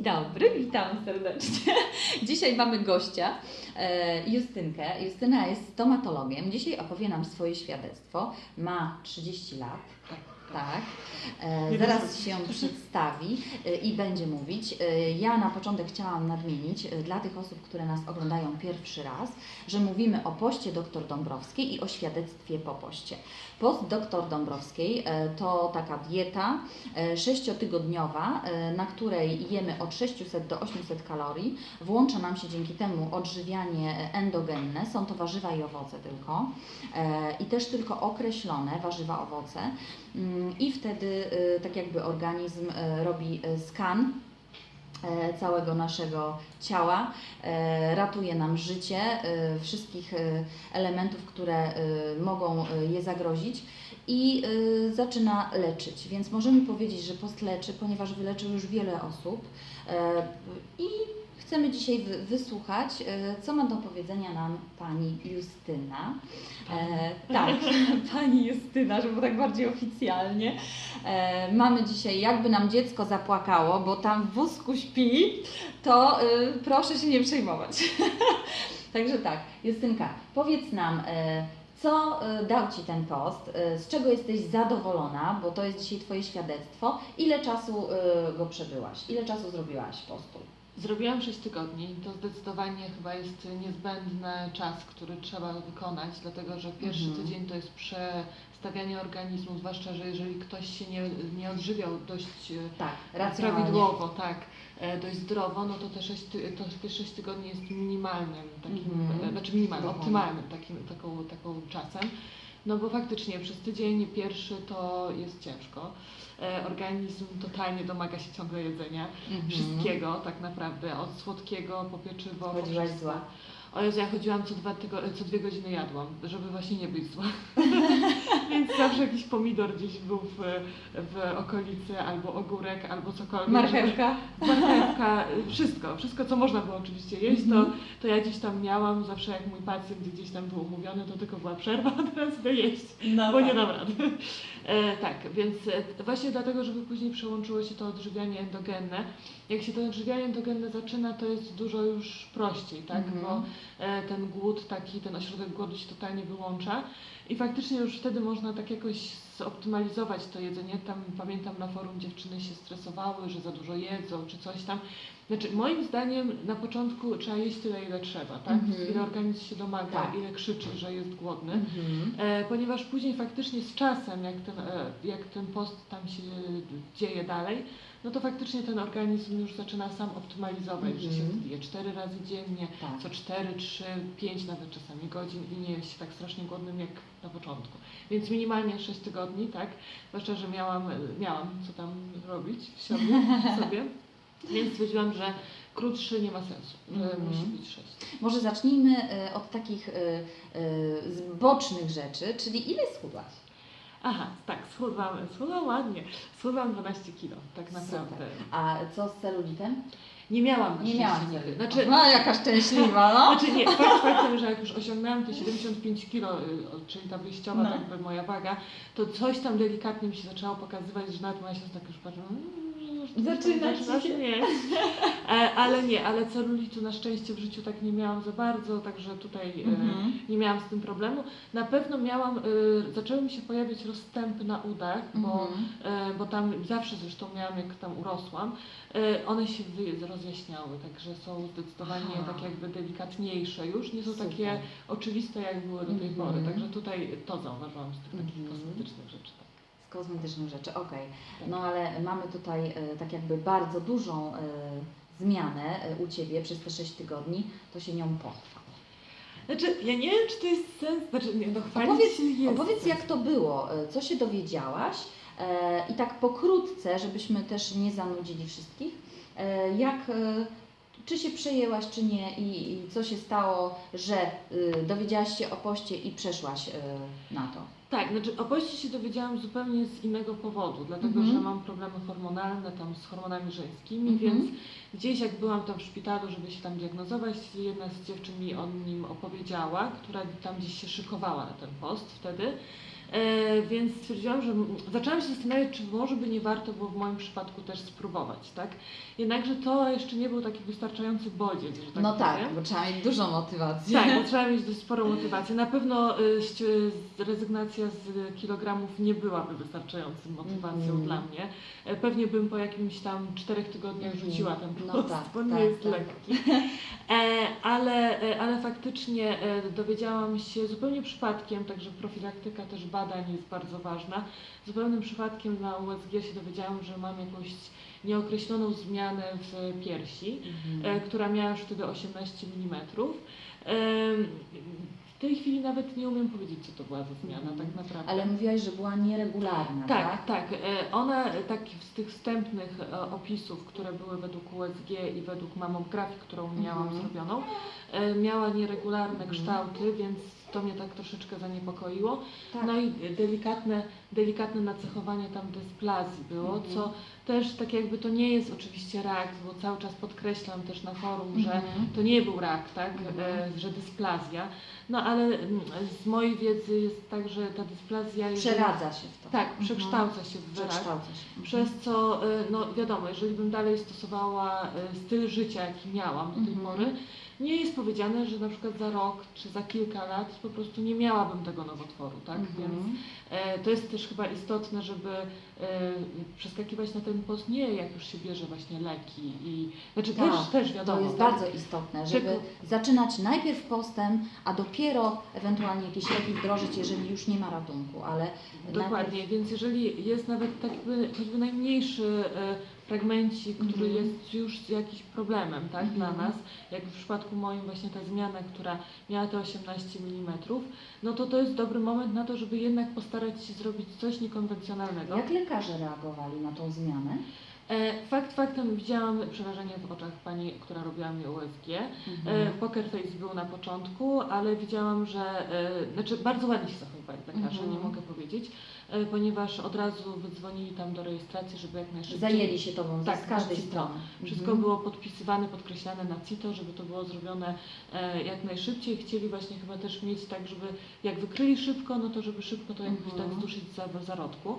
Dzień dobry, witam serdecznie. Dzisiaj mamy gościa, e, Justynkę. Justyna jest stomatologiem. Dzisiaj opowie nam swoje świadectwo. Ma 30 lat. Tak. E, zaraz się przedstawi e, i będzie mówić. E, Ja na początek chciałam nadmienić dla tych osób, które nas oglądają pierwszy raz, że mówimy o poście dr Dąbrowskiej i o świadectwie po poście. Post dr Dąbrowskiej to taka dieta sześciotygodniowa, na której jemy od 600 do 800 kalorii. Włącza nam się dzięki temu odżywianie endogenne, są to warzywa i owoce tylko i też tylko określone warzywa, owoce. I wtedy e, tak jakby organizm e, robi e, skan całego naszego ciała, ratuje nam życie, wszystkich elementów, które mogą je zagrozić i zaczyna leczyć. Więc możemy powiedzieć, że post leczy, ponieważ wyleczył już wiele osób i chcemy dzisiaj wy- wysłuchać, e, co ma do powiedzenia nam pani Justyna. E, tak, pani Justyna, żeby tak bardziej oficjalnie. E, mamy dzisiaj, jakby nam dziecko zapłakało, bo tam w wózku śpi, to y, proszę się nie przejmować. Także tak, Justynka, powiedz nam, e, co e, dał Ci ten post, e, z czego jesteś zadowolona, bo to jest dzisiaj Twoje świadectwo, ile czasu e, go przebyłaś, ile czasu zrobiłaś postu? Zrobiłam 6 tygodni. To zdecydowanie chyba jest niezbędny czas, który trzeba wykonać, dlatego że pierwszy Mhm. tydzień to jest przestawianie organizmu, zwłaszcza, że jeżeli ktoś się nie, nie odżywiał dość e, Tak, prawidłowo, tak, e, dość zdrowo, no to te 6, ty, to te 6 tygodni jest minimalnym takim, Mhm. e, znaczy minimalnym, optymalnym takim, taką, taką czasem. No bo faktycznie przez tydzień pierwszy to jest ciężko. E, Organizm totalnie domaga się ciągle jedzenia. Mhm. Wszystkiego tak naprawdę, od słodkiego po pieczywo. Chodziłaś zła. O Jezu, ja chodziłam co, dwa tygo- co dwie godziny jadłam, żeby właśnie nie być zła. Więc zawsze jakiś pomidor gdzieś był w, w okolicy, albo ogórek, albo cokolwiek. Marchewka. Marchewka, wszystko, wszystko co można było oczywiście jeść, to, Mhm. to ja gdzieś tam miałam, zawsze jak mój pacjent gdzieś tam był umówiony, to tylko była przerwa, a teraz idę jeść No bo nie tak. dam rady. E, tak, więc e, właśnie dlatego, żeby później przełączyło się to odżywianie endogenne. Jak się to odżywianie endogenne zaczyna, to jest dużo już prościej, tak? Mhm. Bo e, ten głód taki, ten ośrodek głodu się totalnie wyłącza i faktycznie już wtedy można tak jakoś zoptymalizować to jedzenie. Tam pamiętam na forum dziewczyny się stresowały, że za dużo jedzą czy coś tam. Znaczy moim zdaniem na początku trzeba jeść tyle ile trzeba, tak? Mhm. Ile organizm się domaga, Tak. ile krzyczy, że jest głodny. Mhm. E, ponieważ później faktycznie z czasem, jak ten, e, jak ten post tam się dzieje dalej, no to faktycznie ten organizm już zaczyna sam optymalizować, że się Mhm. je cztery razy dziennie, Tak. co 4, 3, 5 nawet czasami godzin i nie jest się tak strasznie głodnym jak na początku. Więc minimalnie 6 tygodni, tak? Zwłaszcza, że miałam, miałam co tam robić w sobie, w sobie. więc stwierdziłam, że krótszy nie ma sensu, że Mhm. musi być 6. Może zacznijmy e, od takich e, e, bocznych rzeczy, czyli ile schudłaś? Aha, tak, schudłam, schudłam ładnie. Schudłam 12 kilo, tak naprawdę. Super. A co z celulitem? Nie miałam Nie miałam nigdy. Znaczy, No jaka szczęśliwa, no. znaczy nie, fakt faktem, że jak już osiągnęłam te 75 kilo, y, czyli ta wyjściowa No. tak jakby moja waga, to coś tam delikatnie mi się zaczęło pokazywać, że nawet moja siostra tak już patrzy, "Mm, już coś tam Zaczyna ci się." mieć. E, ale nie, ale celulitu na szczęście w życiu tak nie miałam za bardzo, także tutaj e, Mhm. nie miałam z tym problemu. Na pewno miałam, y, zaczęły mi się pojawiać rozstępy na udach, bo Mhm. E, bo tam zawsze zresztą miałam, jak tam urosłam, e, one się rozjaśniały, także są zdecydowanie Aha. tak jakby delikatniejsze już, nie są Super. takie oczywiste, jak były do tej Mhm. pory, także tutaj to zauważyłam z tych takich Mhm. kosmetycznych rzeczy. Z kosmetycznych rzeczy, okej. Tak. No ale mamy tutaj e, tak jakby bardzo dużą e, zmianę e, u Ciebie przez te 6 tygodni, to się nią pochwal. Znaczy, ja nie wiem, czy to jest sens, znaczy nie, no chwalić Opowiedz, się jest opowiedz jak to było, co się dowiedziałaś i tak pokrótce, żebyśmy też nie zanudzili wszystkich, jak, czy się przejęłaś, czy nie i, i co się stało, że y, dowiedziałaś się o poście i przeszłaś y, na to. Tak, znaczy o poście się dowiedziałam zupełnie z innego powodu, dlatego Mhm. że mam problemy hormonalne tam z hormonami żeńskimi, Mhm. więc gdzieś jak byłam tam w szpitalu, żeby się tam diagnozować, jedna z dziewczyn mi o nim opowiedziała, która tam gdzieś się szykowała na ten post wtedy. E, więc stwierdziłam, że zaczęłam się zastanawiać, czy może by nie warto było w moim przypadku też spróbować, tak? Jednakże to jeszcze nie był taki wystarczający bodziec, że tak No tak, powiem. bo trzeba mieć dużo motywacji. Tak, bo trzeba mieć dość sporą motywację. Na pewno y, rezygnacja z kilogramów nie byłaby wystarczającą motywacją Mhm. dla mnie. E, Pewnie bym po jakimś tam czterech tygodniach Mhm. rzuciła ten No post, tak, bo nie tak, jest tak. lekki. E, ale, ale faktycznie dowiedziałam się zupełnie przypadkiem, także profilaktyka też badań jest bardzo ważna. Zupełnym przypadkiem na USG się dowiedziałam, że mam jakąś nieokreśloną zmianę w piersi Mhm. e, która miała już wtedy 18 mm. W tej chwili nawet nie umiem powiedzieć, co to była za zmiana, Mhm. tak naprawdę. Ale mówiłaś, że była nieregularna, tak? Tak, tak. E, Ona, e, tak z tych wstępnych e, opisów, które były według USG i według mamografii, którą miałam Mhm. zrobioną, e, miała nieregularne Mhm. kształty, więc to mnie tak troszeczkę zaniepokoiło. Tak. No i delikatne, delikatne nacechowanie tam dysplazji było, Mhm. co też tak jakby to nie jest oczywiście rak, bo cały czas podkreślam też na forum, że Mhm. to nie był rak, tak, Mhm. e, że dysplazja. No ale mm, z mojej wiedzy jest tak, że ta dysplazja Przeradza się w to. Tak, Mhm. przekształca się w rak. Się. Przez co, y, no wiadomo, jeżeli bym dalej stosowała y, styl życia, jaki miałam do tej Mhm. pory, nie jest powiedziane, że na przykład za rok czy za kilka lat po prostu nie miałabym tego nowotworu, tak? Mhm. Więc e, to jest też chyba istotne, żeby e, przeskakiwać na ten post nie jak już się bierze właśnie leki i znaczy Tak, też, też wiadomo. To jest tak? bardzo istotne, żeby Tylko- zaczynać najpierw postem, a dopiero ewentualnie jakieś leki wdrożyć, jeżeli już nie ma ratunku, ale Dokładnie, więc jeżeli jest nawet tak by, choćby najmniejszy e, fragmencik, który Mhm. jest już jakimś problemem tak, Mhm. dla nas, jak w przypadku moim właśnie ta zmiana, która miała te 18 mm, no to to jest dobry moment na to, żeby jednak postarać się zrobić coś niekonwencjonalnego. Jak lekarze reagowali na tą zmianę? E, fakt faktem widziałam przerażenie w oczach pani, która robiła mi USG. E, Poker Face był na początku, ale widziałam, że e, znaczy bardzo ładnie się zachowywali lekarze, Mhm. nie mogę powiedzieć, ponieważ od razu wydzwonili tam do rejestracji, żeby jak najszybciej. Zajęli się tobą Tak, z każdej tak, strony. Wszystko Mhm. było podpisywane, podkreślane na CITO, żeby to było zrobione e, jak najszybciej. Chcieli właśnie chyba też mieć tak, żeby jak wykryli szybko, no to żeby szybko to jakbyś Mhm. tak zduszyć za, zarodku.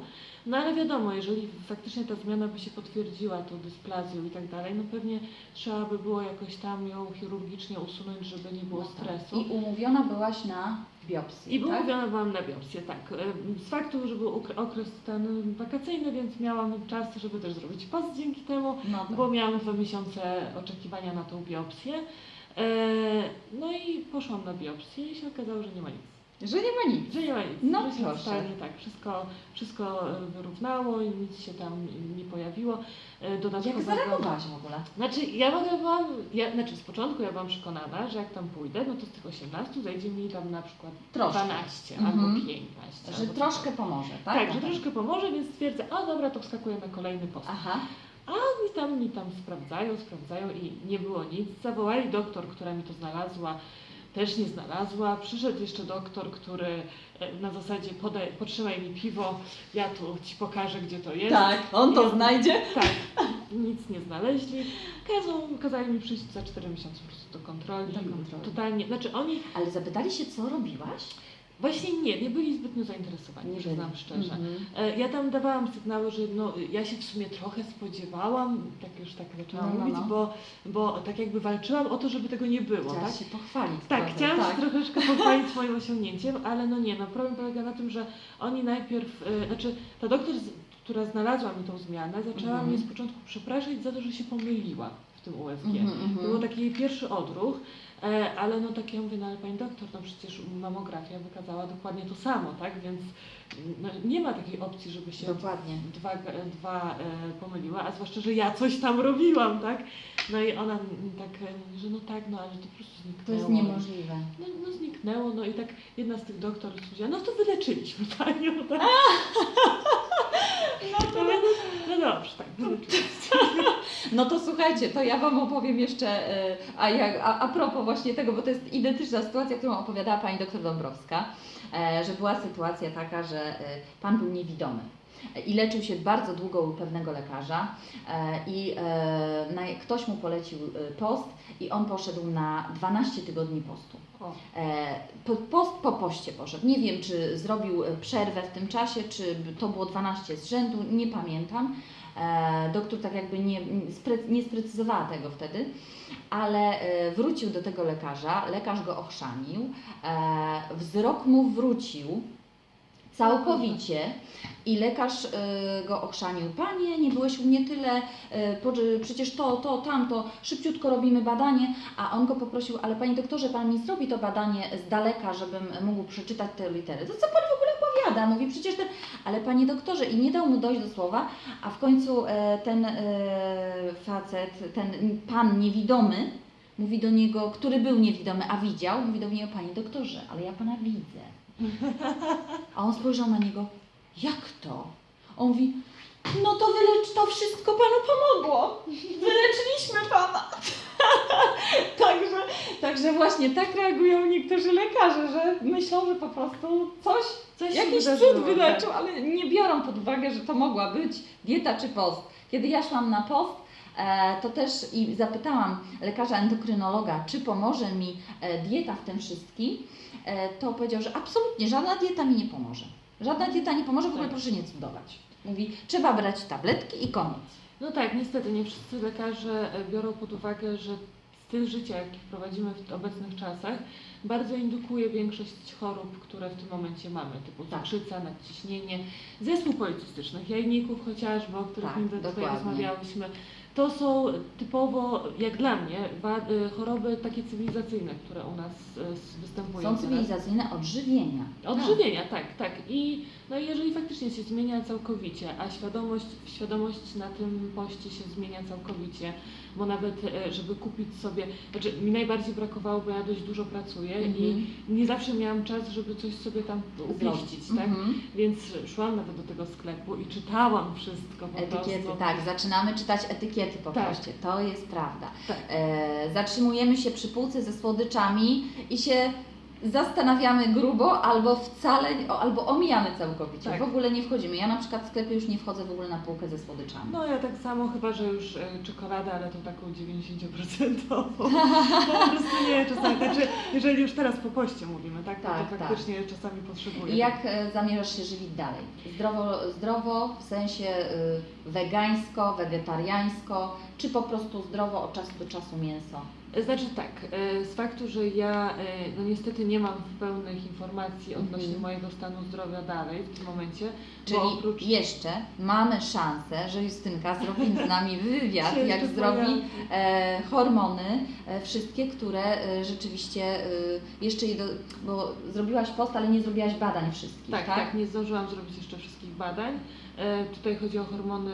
No ale wiadomo, jeżeli faktycznie ta zmiana by się potwierdziła, tą dysplazją i tak dalej, no pewnie trzeba by było jakoś tam ją chirurgicznie usunąć, żeby nie było No tak. stresu. I umówiona byłaś na biopsję, I był tak? byłam na biopsję, tak. E, Z faktu, że był okre- okres ten wakacyjny, więc miałam czas, żeby też zrobić post dzięki temu. No tak. Bo miałam dwa miesiące oczekiwania na tą biopsję. E, no i poszłam na biopsję i się okazało, że nie ma nic. Że nie ma nic. Że nie ma nic. No się proszę. totalnie tak. Wszystko, wszystko e, wyrównało i nic się tam nie pojawiło. E, Jak Dodatkowego... zareagowałaś w ogóle? Znaczy, ja w ogóle byłam, ja, znaczy z początku ja byłam przekonana, że jak tam pójdę, no to z tych 18 zajdzie mi tam na przykład Troszkę. 12 Mhm. albo 15. Że albo troszkę pomoże, tak? Tak, że troszkę pomoże, więc stwierdzę, a dobra, to wskakuję na kolejny post. Aha. I tam mi tam sprawdzają, sprawdzają i nie było nic. Zawołali doktor, która mi to znalazła, też nie znalazła. Przyszedł jeszcze doktor, który e, na zasadzie podaj, potrzymaj mi piwo, ja tu ci pokażę, gdzie to jest. Tak, on to znajdzie. Tak, nic nie znaleźli. Kazą, kazali mi przyjść za 4 miesiące po prostu do kontroli. Do kontroli. Totalnie, znaczy oni Ale zapytali się, co robiłaś? Właśnie nie, nie byli zbytnio zainteresowani, przyznam byli. szczerze. Mhm. E, Ja tam dawałam sygnały, że no, ja się w sumie trochę spodziewałam, tak już tak zaczęłam No, no, mówić, no. Bo, bo tak jakby walczyłam o to, żeby tego nie było, tak? Się pochwalić Tak, trochę, chciałam tak. się troszeczkę pochwalić swoim osiągnięciem, ale no nie, no problem polega na tym, że oni najpierw, e, znaczy ta doktor, która znalazła mi tą zmianę, zaczęła Mhm. mnie z początku przepraszać za to, że się pomyliła w tym USG. Mhm. To był taki pierwszy odruch, e, ale no tak ja mówię, no ale pani doktor, no przecież mamografia wykazała dokładnie to samo, tak? Więc no, nie ma takiej opcji, żeby się Dokładnie. dwa, dwa e, pomyliła, a zwłaszcza, że ja coś tam robiłam, tak? No i ona tak e, że no tak, no ale to po prostu zniknęło. To jest niemożliwe. No, no zniknęło, no i tak jedna z tych doktorów powiedziała, no to wyleczyliśmy panią, tak? No, to, no, no dobrze, tak, wyleczyliśmy. No to słuchajcie, to ja Wam opowiem jeszcze, e, a, jak, a, a propos właśnie tego, bo to jest identyczna sytuacja, którą opowiadała Pani doktor Dąbrowska, e, że była sytuacja taka, że e, Pan był niewidomy. i leczył się bardzo długo u pewnego lekarza i ktoś mu polecił post i on poszedł na 12 tygodni postu. Post po poście poszedł. Nie wiem, czy zrobił przerwę w tym czasie, czy to było 12 z rzędu, nie pamiętam. E, doktor tak jakby nie, nie sprecyzowała tego wtedy, ale e, wrócił do tego lekarza, lekarz go ochrzanił, e, wzrok mu wrócił całkowicie i lekarz go ochrzanił. Panie, nie byłeś u mnie tyle, przecież to, to, tamto, szybciutko robimy badanie, a on go poprosił, ale panie doktorze, pan mi zrobi to badanie z daleka, żebym mógł przeczytać te litery. To co pan w ogóle Mówi przecież ten, ale panie doktorze, i nie dał mu dojść do słowa, a w końcu e, ten e, facet, ten pan niewidomy, mówi do niego, który był niewidomy, a widział, mówi do niego, panie doktorze, ale ja pana widzę. A on spojrzał na niego, jak to? On mówi, no to wylecz, to wszystko panu pomogło. Wyleczyliśmy pana. także, także właśnie tak reagują niektórzy lekarze, że myślą, że po prostu coś, Coś jakiś cud wyleczył, ale nie biorą pod uwagę, że to mogła być dieta czy post. Kiedy ja szłam na post, e, to też i zapytałam lekarza endokrynologa, czy pomoże mi e, dieta w tym wszystkim, e, to powiedział, że absolutnie żadna dieta mi nie pomoże. Żadna dieta nie pomoże, w ogóle Tak. proszę nie cudować. Mówi, trzeba brać tabletki i koniec. No tak, niestety nie wszyscy lekarze e, biorą pod uwagę, że styl życia, jaki prowadzimy w obecnych czasach, bardzo indukuje większość chorób, które w tym momencie mamy, typu Tak. cukrzyca, nadciśnienie, zespół policystycznych jajników chociażby, o których Tak, tutaj rozmawiałyśmy. To są typowo, jak dla mnie, y, choroby takie cywilizacyjne, które u nas y, występują. Są teraz. cywilizacyjne odżywienia. Odżywienia, tak, tak. I no i jeżeli faktycznie się zmienia całkowicie, a świadomość, świadomość na tym poście się zmienia całkowicie, bo nawet e, żeby kupić sobie, znaczy mi najbardziej brakowało, bo ja dość dużo pracuję Mhm. i nie zawsze miałam czas, żeby coś sobie tam umieścić, tak? Mhm. Więc szłam nawet do tego sklepu i czytałam wszystko po Etykiety, prostu. tak, zaczynamy czytać etykiety po Tak. poście, to jest prawda. Tak. E, zatrzymujemy się przy półce ze słodyczami i się zastanawiamy grubo albo wcale, albo omijamy całkowicie, Tak. w ogóle nie wchodzimy. Ja na przykład w sklepie już nie wchodzę w ogóle na półkę ze słodyczami. No ja tak samo, chyba że już e, czekoladę, ale to taką 90%. po prostu nie, czasami, znaczy jeżeli już teraz po poście mówimy, tak, Tak, no to tak. faktycznie czasami potrzebuję. I jak e, zamierzasz się żywić dalej? Zdrowo, zdrowo w sensie y, wegańsko, wegetariańsko, czy po prostu zdrowo od czasu do czasu mięso? Znaczy tak, e, z faktu, że ja e, no niestety nie mam pełnych informacji odnośnie Mhm. mojego stanu zdrowia dalej w tym momencie, Czyli oprócz... jeszcze mamy szansę, że Justynka zrobi z nami wywiad, jak zrobi e, hormony, e, wszystkie, które e, rzeczywiście e, jeszcze je do, bo zrobiłaś post, ale nie zrobiłaś badań wszystkich, Tak, tak? tak, nie zdążyłam zrobić jeszcze wszystkich badań. Tutaj chodzi o hormony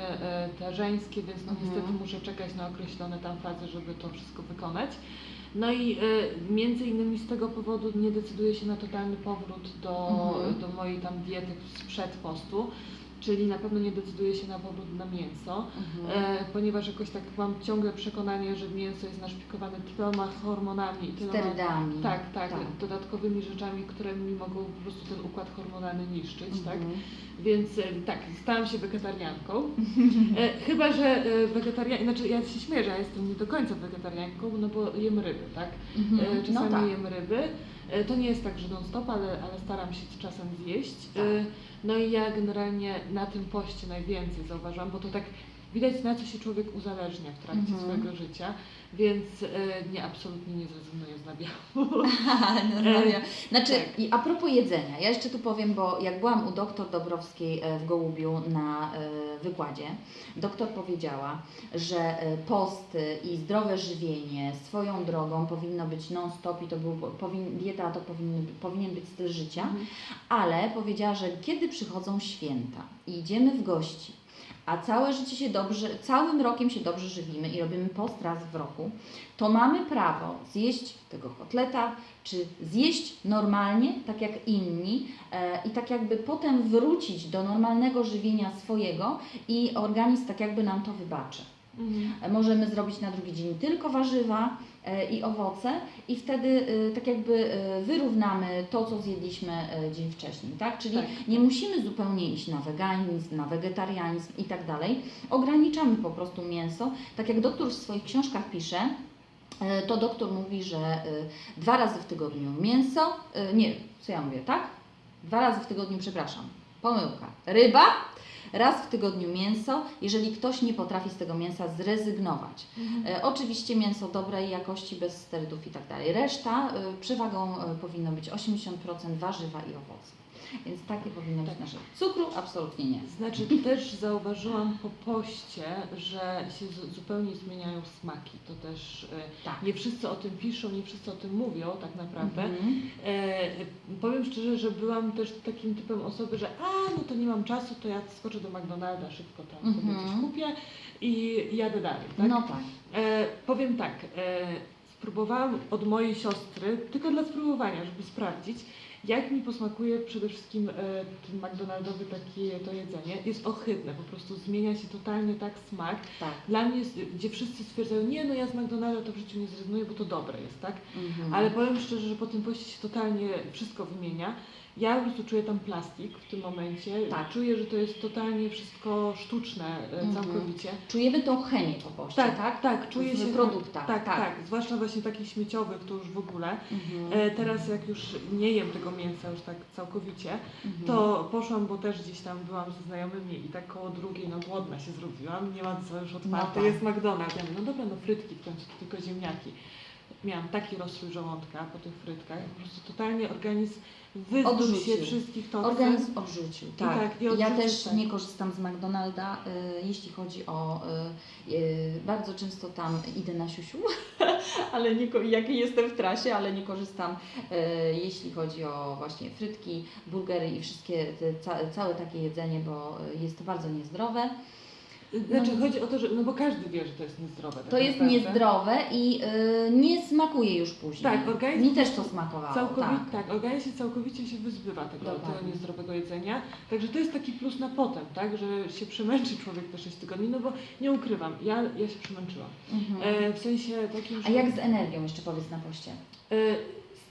te żeńskie, więc no Mhm. niestety muszę czekać na określone tam fazy, żeby to wszystko wykonać. No i e, między innymi z tego powodu nie decyduję się na totalny powrót do, Mhm. do mojej tam diety sprzed postu, czyli na pewno nie decyduję się na powrót na mięso. Mhm. E, ponieważ jakoś tak mam ciągle przekonanie, że mięso jest naszpikowane tyloma hormonami i tyloma Sterydami. tak, tak, dodatkowymi rzeczami, które mi mogą po prostu ten układ hormonalny niszczyć, tak? Mhm. Więc e, tak, stałam się wegetarianką. E, chyba, że e, wegetarian, znaczy ja się śmieję, że ja jestem nie do końca wegetarianką, no bo jem ryby, tak? Mhm. E, No czasami tak. jem ryby. E, to nie jest tak, że non stop, ale, ale staram się czasem zjeść. Tak. E, no i ja generalnie na tym poście najwięcej zauważyłam, bo to tak widać na co się człowiek uzależnia w trakcie Mhm. swojego życia, więc e, nie, absolutnie nie zrezygnuję z nabiału. no, Znaczy, tak. i a propos jedzenia, ja jeszcze tu powiem, bo jak byłam u doktor Dobrowskiej e, w Gołubiu na e, wykładzie, doktor powiedziała, że posty i zdrowe żywienie swoją drogą powinno być non-stop i to był, powin, dieta to powinny, powinien być styl życia, Mhm. ale powiedziała, że kiedy przychodzą święta i idziemy w gości, a całe życie się dobrze, całym rokiem się dobrze żywimy i robimy post raz w roku, to mamy prawo zjeść tego kotleta, czy zjeść normalnie, tak jak inni, e, i tak jakby potem wrócić do normalnego żywienia swojego i organizm tak jakby nam to wybaczy. Mhm. E, Możemy zrobić na drugi dzień tylko warzywa i owoce i wtedy e, tak jakby e, wyrównamy to, co zjedliśmy e, dzień wcześniej, tak? Czyli Tak. nie musimy zupełnie iść na weganizm, na wegetarianizm i tak dalej. Ograniczamy po prostu mięso. Tak jak doktor w swoich książkach pisze, e, to doktor mówi, że e, dwa razy w tygodniu mięso, e, nie, co ja mówię, tak? Dwa razy w tygodniu, przepraszam, pomyłka. Ryba, raz w tygodniu mięso, jeżeli ktoś nie potrafi z tego mięsa zrezygnować. Mhm. E, oczywiście mięso dobrej jakości, bez sterydów i tak dalej. Reszta e, przewagą e, powinno być 80% warzywa i owoce. Więc takie powinno być Tak. nasze. Cukru absolutnie nie. Znaczy też zauważyłam po poście, że się zu- zupełnie zmieniają smaki. To też e, Tak. nie wszyscy o tym piszą, nie wszyscy o tym mówią tak naprawdę. Mhm. E, powiem szczerze, że byłam też takim typem osoby, że a no to nie mam czasu, to ja skoczę do McDonalda, szybko tam sobie Mhm. coś kupię i jadę dalej. Tak? No tak. E, powiem tak, e, spróbowałam od mojej siostry, tylko dla spróbowania, żeby sprawdzić, jak mi posmakuje przede wszystkim e, ten McDonaldowy takie to jedzenie. Jest ohydne, po prostu zmienia się totalnie tak smak. tak. Dla mnie, jest, gdzie wszyscy stwierdzają, nie no ja z McDonalda to w życiu nie zrezygnuję, bo to dobre jest, tak? Mhm. Ale powiem szczerze, że po tym poście się totalnie wszystko wymienia. Ja po prostu czuję tam plastik w tym momencie. Tak. Czuję, że to jest totalnie wszystko sztuczne e, Mhm. całkowicie. Czujemy tą chemię po poście, Tak, tak? tak, czuję W się produktach, Tak, tak, tak. zwłaszcza właśnie takich śmieciowych, to już w ogóle. Mhm. E, teraz jak już nie jem tego mięsa już tak całkowicie, Mhm. to poszłam, bo też gdzieś tam byłam ze znajomymi i tak koło drugiej, no głodna się zrobiłam, nie ma co już otwarte, tak. jest McDonald's. Ja mówię, no dobra, no frytki w końcu, tylko ziemniaki. Miałam taki rozstrój żołądka po tych frytkach, po prostu totalnie organizm wyzbył się wszystkich toksyn. Organizm odrzucił, tak. tak, ja też tak. nie korzystam z McDonalda, y, jeśli chodzi o... Y, y, bardzo często tam idę na siusiu, ale nie, jak jestem w trasie, ale nie korzystam, y, jeśli chodzi o właśnie frytki, burgery i wszystkie te, ca, całe takie jedzenie, bo jest to bardzo niezdrowe. Znaczy No. chodzi o to, że, no bo każdy wie, że to jest niezdrowe. tak To jest naprawdę. niezdrowe i y, nie smakuje już później. Tak, organizm Mi też to smakowało, Całkowicie, tak. tak. organizm się całkowicie się wyzbywa tego, Dokładnie. tego niezdrowego jedzenia. Także to jest taki plus na potem, tak, że się przemęczy człowiek te 6 tygodni, no bo nie ukrywam, ja, ja się przemęczyłam. Mhm. E, w sensie takim, że A jak z energią jeszcze powiedz na poście? e,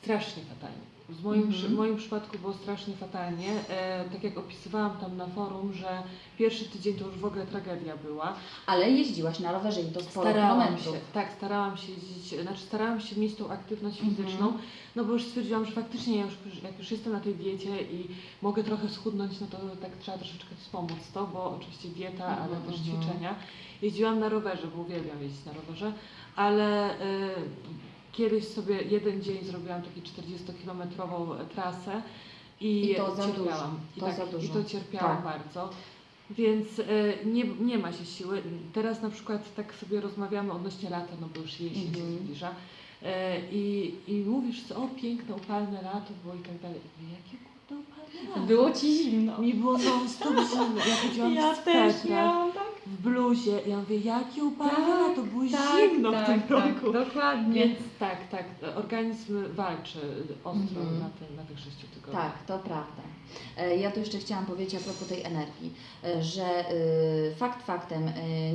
strasznie fatalnie. W moim, Mhm. przy- w moim przypadku było strasznie fatalnie. E, tak jak opisywałam tam na forum, że pierwszy tydzień to już w ogóle tragedia była. Ale jeździłaś na rowerze i to sporo Starałam kilometrów. się, tak, starałam się jeździć, znaczy starałam się mieć tą aktywność Mhm. fizyczną, no bo już stwierdziłam, że faktycznie ja już, jak już jestem na tej diecie i mogę trochę schudnąć, no to tak trzeba troszeczkę wspomóc to, bo oczywiście dieta, ale Mhm, też mhm. ćwiczenia. Jeździłam na rowerze, bo uwielbiam jeździć na rowerze, ale y, kiedyś sobie jeden dzień zrobiłam taką 40-kilometrową trasę i, I to za cierpiałam. dużo, I, to tak, za dużo. I to cierpiałam Tak. bardzo. Więc e, nie, nie ma się siły. Teraz na przykład tak sobie rozmawiamy odnośnie lata, no bo już jesień się Mhm. zbliża. E, i, I mówisz, co, o piękne, upalne lato było i tak dalej. I mówię, Jakie kurde upalne lato? Było ci zimno. Mi było non stop zimno. Ja chodziłam w swetrach, tak. W bluzie. Ja mówię, jakie upalne Tak, lato, było tak, zimno tak, w tym tak, roku. dokładnie. Więc tak, tak, organizm walczy ostro Mhm. na, te, na tych sześciu tygodniach. Tak, to prawda. E, Ja tu jeszcze chciałam powiedzieć a propos tej energii, e, że e, fakt faktem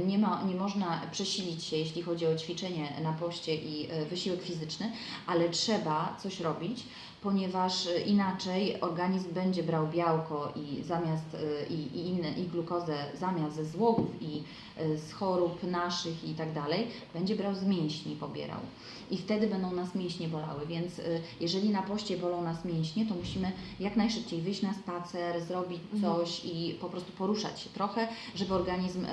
nie, ma, nie można przesilić się, jeśli chodzi o ćwiczenie na poście i wysiłek fizyczny, ale trzeba coś robić, ponieważ e, inaczej organizm będzie brał białko i zamiast e, i, i inne i glukozę zamiast ze złogów i e, z chorób naszych i tak dalej, będzie brał z mięśni pobierał. I wtedy będą nas mięśnie bolały, więc jeżeli na poście bolą nas mięśnie, to musimy jak najszybciej wyjść na spacer, zrobić Mhm. coś i po prostu poruszać się trochę, żeby organizm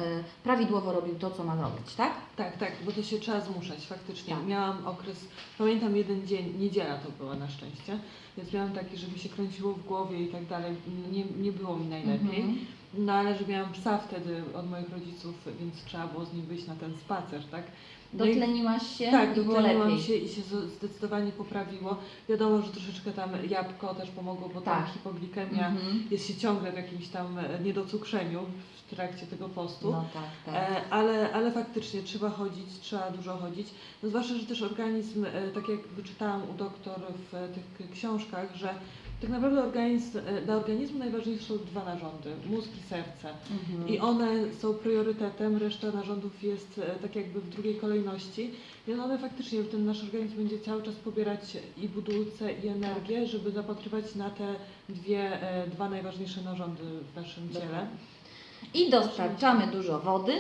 prawidłowo robił to, co ma robić, tak? Tak, tak, bo to się trzeba zmuszać, faktycznie. Tak. Miałam okres, pamiętam jeden dzień, niedziela to była na szczęście, więc miałam taki, że mi się kręciło w głowie i tak dalej, nie, nie było mi najlepiej. Mhm. No ale że miałam psa wtedy od moich rodziców, więc trzeba było z nim wyjść na ten spacer, tak? No Dotleniłaś się tak, i dotleniłam lepiej. się i się zdecydowanie poprawiło. Wiadomo, że troszeczkę tam jabłko też pomogło, bo tam Tak. hipoglikemia Mhm. jest się ciągle w jakimś tam e, niedocukrzeniu w trakcie tego postu. No tak, tak. E, ale, ale faktycznie trzeba chodzić, trzeba dużo chodzić. No zwłaszcza, że też organizm, e, tak jak wyczytałam u doktor w tych książkach, że Tak naprawdę organizm, e, dla organizmu najważniejsze są dwa narządy, mózg i serce. I one są priorytetem, reszta narządów jest tak jakby w drugiej kolejności. I one faktycznie, ten nasz organizm będzie cały czas pobierać i budulce i energię, żeby zapatrywać na te dwie, dwa najważniejsze narządy w naszym ciele. Dokładnie. I dostarczamy dużo wody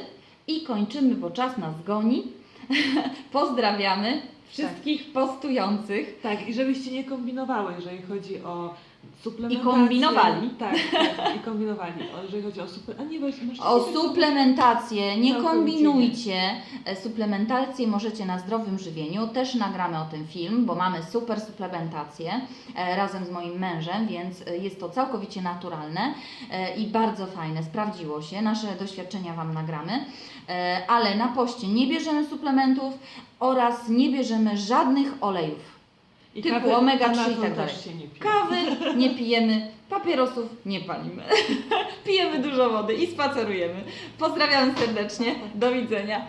i kończymy, bo czas nas goni. Pozdrawiamy wszystkich postujących. Tak, i żebyście nie kombinowały, jeżeli chodzi o. I kombinowali. Tak, tak i kombinowali. Jeżeli chodzi o suplementację. O suplementację nie kombinujcie. E, Suplementację możecie na zdrowym żywieniu. Też nagramy o tym film, bo mamy super suplementację e, razem z moim mężem, więc e, jest to całkowicie naturalne i bardzo fajne. Sprawdziło się. Nasze doświadczenia Wam nagramy. Ale na poście nie bierzemy suplementów oraz nie bierzemy żadnych olejów. I typu kawy- omega-3 i tak dalej. nie. Kawy nie pijemy, papierosów nie palimy. Pijemy dużo wody i spacerujemy. Pozdrawiam serdecznie. Do widzenia.